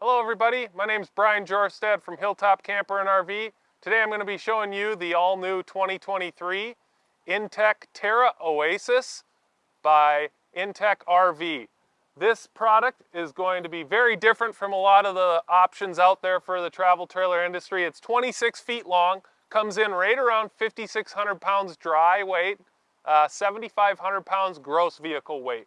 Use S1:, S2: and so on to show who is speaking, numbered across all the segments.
S1: Hello everybody, my name is Brian Jorstad from Hilltop Camper and RV. Today I'm going to be showing you the all-new 2023 Intech Terra Oasis by Intech RV. This product is going to be very different from a lot of the options out there for the travel trailer industry. It's 26 feet long, comes in right around 5,600 pounds dry weight, uh, 7,500 pounds gross vehicle weight.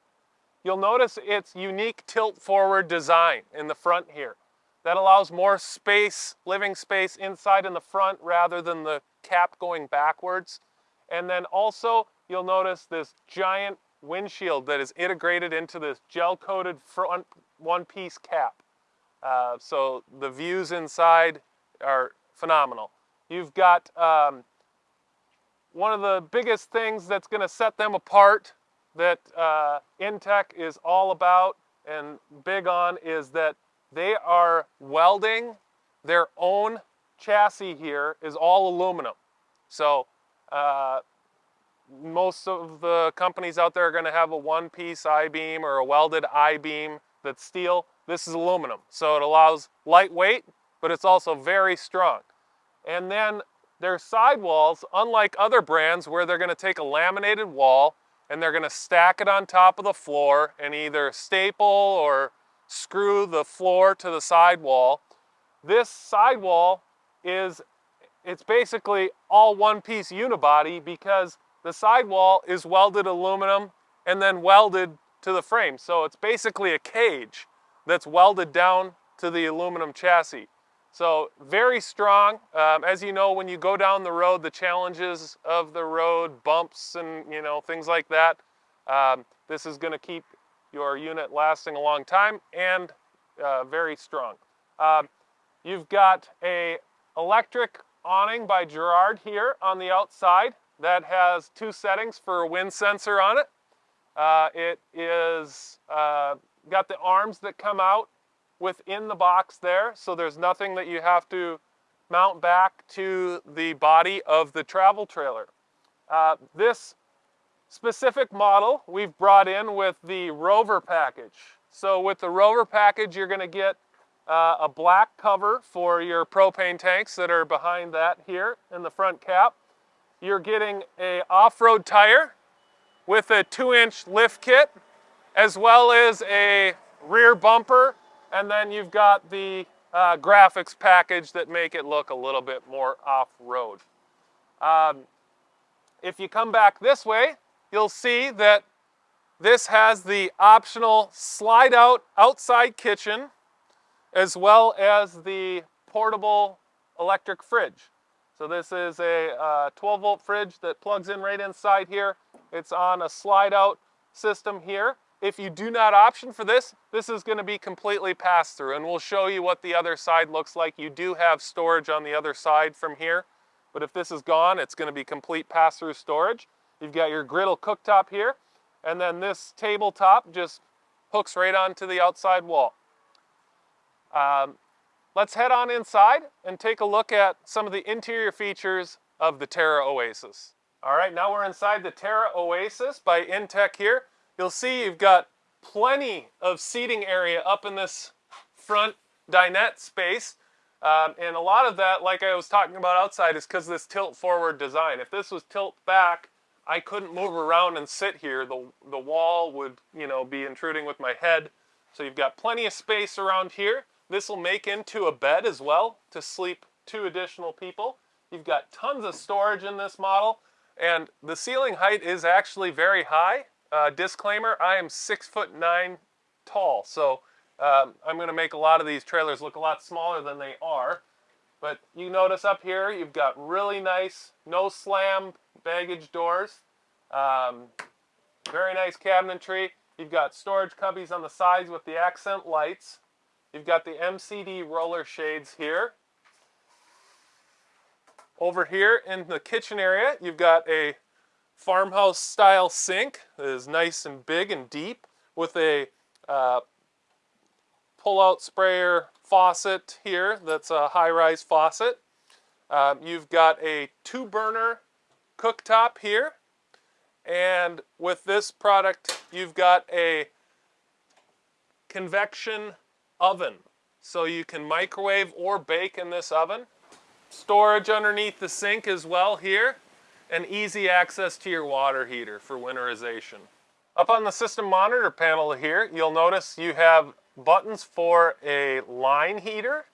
S1: You'll notice its unique tilt forward design in the front here. That allows more space, living space inside in the front rather than the cap going backwards. And then also you'll notice this giant windshield that is integrated into this gel-coated front one-piece cap. Uh, so the views inside are phenomenal. You've got um, one of the biggest things that's going to set them apart that uh, Intech is all about and big on is that they are welding their own chassis here is all aluminum. So uh, most of the companies out there are going to have a one-piece I-beam or a welded I-beam that's steel. This is aluminum, so it allows lightweight, but it's also very strong. And then their sidewalls, unlike other brands where they're going to take a laminated wall and they're going to stack it on top of the floor and either staple or screw the floor to the sidewall. This sidewall is, it's basically all one piece unibody because the sidewall is welded aluminum and then welded to the frame. So it's basically a cage that's welded down to the aluminum chassis. So very strong. Um, as you know, when you go down the road, the challenges of the road, bumps and you know things like that, um, this is going to keep your unit lasting a long time and uh, very strong. Um, you've got a electric awning by Girard here on the outside that has two settings for a wind sensor on it. Uh, it is uh, got the arms that come out within the box there, so there's nothing that you have to mount back to the body of the travel trailer. Uh, this specific model we've brought in with the Rover package. So with the Rover package, you're going to get uh, a black cover for your propane tanks that are behind that here in the front cap. You're getting a off-road tire with a two inch lift kit, as well as a rear bumper and then you've got the uh, graphics package that make it look a little bit more off-road. Um, if you come back this way, you'll see that this has the optional slide out outside kitchen as well as the portable electric fridge. So this is a uh, 12 volt fridge that plugs in right inside here. It's on a slide out system here. If you do not option for this, this is going to be completely pass-through, and we'll show you what the other side looks like. You do have storage on the other side from here, but if this is gone, it's going to be complete pass-through storage. You've got your griddle cooktop here, and then this tabletop just hooks right onto the outside wall. Um, let's head on inside and take a look at some of the interior features of the Terra Oasis. All right, now we're inside the Terra Oasis by Intech here. You'll see you've got plenty of seating area up in this front dinette space. Um, and a lot of that, like I was talking about outside, is because this tilt forward design. If this was tilt back, I couldn't move around and sit here. The, the wall would, you know, be intruding with my head. So you've got plenty of space around here. This will make into a bed as well to sleep two additional people. You've got tons of storage in this model. And the ceiling height is actually very high. Uh, disclaimer, I am six foot nine tall, so um, I'm going to make a lot of these trailers look a lot smaller than they are. But you notice up here, you've got really nice, no slam baggage doors. Um, very nice cabinetry. You've got storage cubbies on the sides with the accent lights. You've got the MCD roller shades here. Over here in the kitchen area, you've got a farmhouse style sink that is nice and big and deep with a uh, pull-out sprayer faucet here that's a high-rise faucet. Um, you've got a two burner cooktop here and with this product you've got a convection oven so you can microwave or bake in this oven. Storage underneath the sink as well here, and easy access to your water heater for winterization. Up on the system monitor panel here, you'll notice you have buttons for a line heater,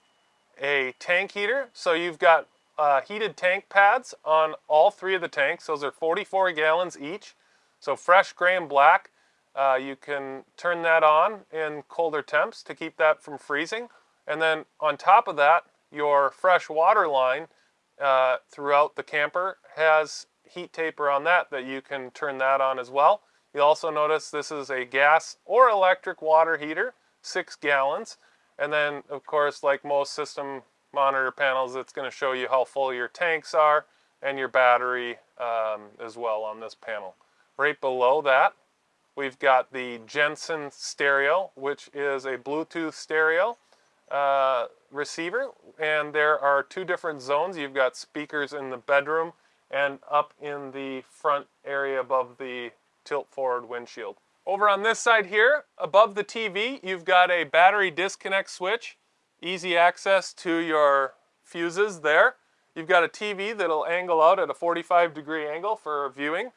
S1: a tank heater. So you've got uh, heated tank pads on all three of the tanks. Those are 44 gallons each. So fresh gray and black. Uh, you can turn that on in colder temps to keep that from freezing. And then on top of that, your fresh water line uh, throughout the camper has heat taper on that that you can turn that on as well. You'll also notice this is a gas or electric water heater, six gallons. And then, of course, like most system monitor panels, it's going to show you how full your tanks are and your battery um, as well on this panel. Right below that, we've got the Jensen stereo, which is a Bluetooth stereo uh, receiver. And there are two different zones. You've got speakers in the bedroom and up in the front area above the tilt forward windshield. Over on this side here, above the TV, you've got a battery disconnect switch. Easy access to your fuses there. You've got a TV that'll angle out at a 45 degree angle for viewing.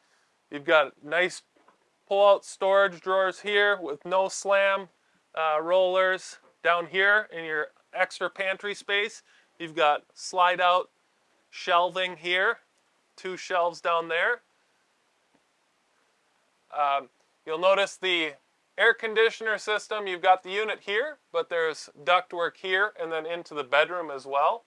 S1: You've got nice pull-out storage drawers here with no slam uh, rollers. Down here in your extra pantry space, you've got slide-out shelving here, two shelves down there. Um, you'll notice the air conditioner system, you've got the unit here, but there's ductwork here and then into the bedroom as well.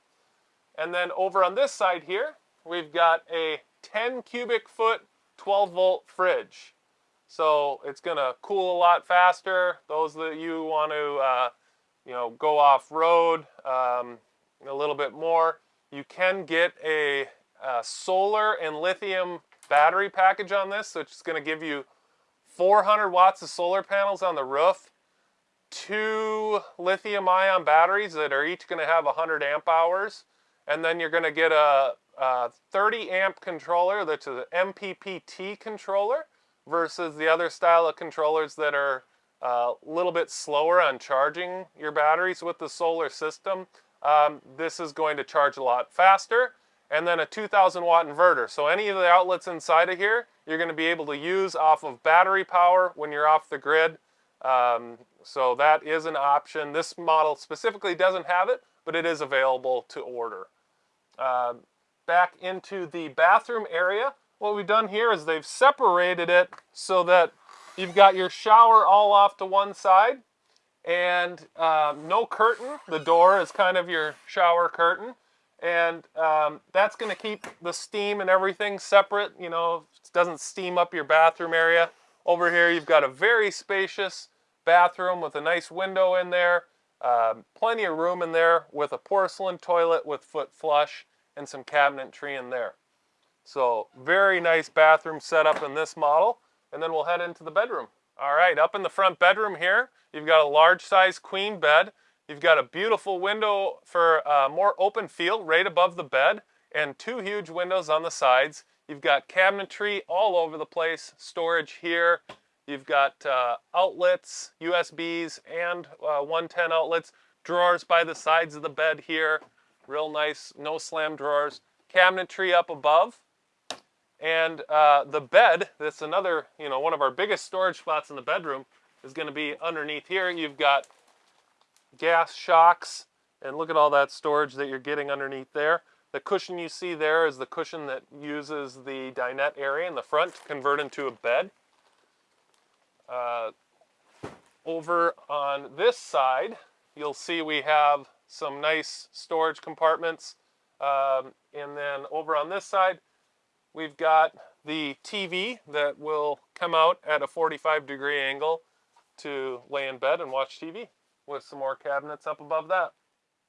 S1: And then over on this side here, we've got a 10 cubic foot 12 volt fridge. So it's going to cool a lot faster. Those that you want to, uh, you know, go off road um, a little bit more, you can get a, a solar and lithium battery package on this, which is going to give you 400 watts of solar panels on the roof, two lithium ion batteries that are each going to have 100 amp hours, and then you're going to get a, a 30 amp controller that's an MPPT controller versus the other style of controllers that are a little bit slower on charging your batteries with the solar system. Um, this is going to charge a lot faster and then a 2000 watt inverter. So any of the outlets inside of here, you're going to be able to use off of battery power when you're off the grid. Um, so that is an option. This model specifically doesn't have it, but it is available to order. Uh, back into the bathroom area, what we've done here is they've separated it so that you've got your shower all off to one side and uh, no curtain. The door is kind of your shower curtain and um, that's going to keep the steam and everything separate you know it doesn't steam up your bathroom area. Over here you've got a very spacious bathroom with a nice window in there um, plenty of room in there with a porcelain toilet with foot flush and some cabinetry in there. So very nice bathroom setup in this model and then we'll head into the bedroom all right up in the front bedroom here you've got a large size queen bed You've got a beautiful window for a more open feel right above the bed and two huge windows on the sides. You've got cabinetry all over the place, storage here. You've got uh, outlets, USBs, and uh, 110 outlets. Drawers by the sides of the bed here. Real nice, no slam drawers. Cabinetry up above. And uh, the bed, that's another, you know, one of our biggest storage spots in the bedroom, is going to be underneath here. You've got gas shocks, and look at all that storage that you're getting underneath there. The cushion you see there is the cushion that uses the dinette area in the front to convert into a bed. Uh, over on this side, you'll see we have some nice storage compartments. Um, and then over on this side, we've got the TV that will come out at a 45 degree angle to lay in bed and watch TV with some more cabinets up above that.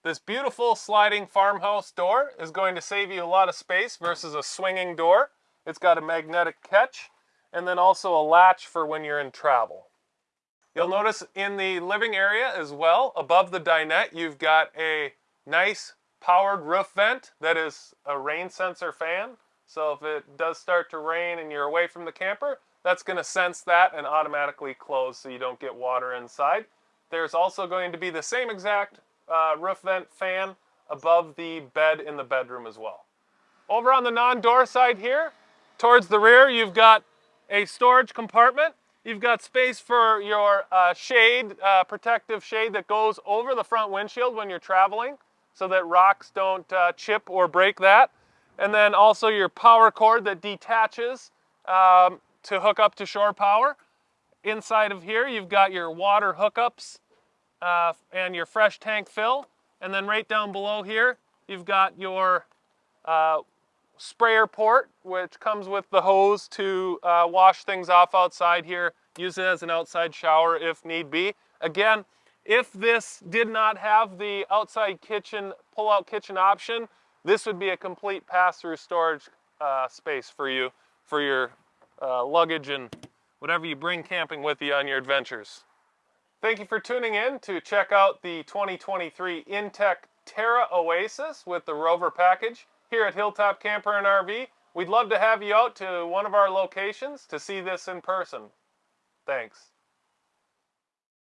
S1: This beautiful sliding farmhouse door is going to save you a lot of space versus a swinging door. It's got a magnetic catch and then also a latch for when you're in travel. You'll notice in the living area as well, above the dinette, you've got a nice powered roof vent that is a rain sensor fan. So if it does start to rain and you're away from the camper, that's going to sense that and automatically close so you don't get water inside. There's also going to be the same exact uh, roof vent fan above the bed in the bedroom as well. Over on the non-door side here, towards the rear, you've got a storage compartment. You've got space for your uh, shade, uh, protective shade that goes over the front windshield when you're traveling so that rocks don't uh, chip or break that. And then also your power cord that detaches um, to hook up to shore power. Inside of here, you've got your water hookups uh, and your fresh tank fill. And then right down below here, you've got your uh, sprayer port, which comes with the hose to uh, wash things off outside here. Use it as an outside shower if need be. Again, if this did not have the outside kitchen, pull-out kitchen option, this would be a complete pass-through storage uh, space for you, for your uh, luggage and whatever you bring camping with you on your adventures. Thank you for tuning in to check out the 2023 Intech Terra Oasis with the Rover package here at Hilltop Camper and RV. We'd love to have you out to one of our locations to see this in person. Thanks.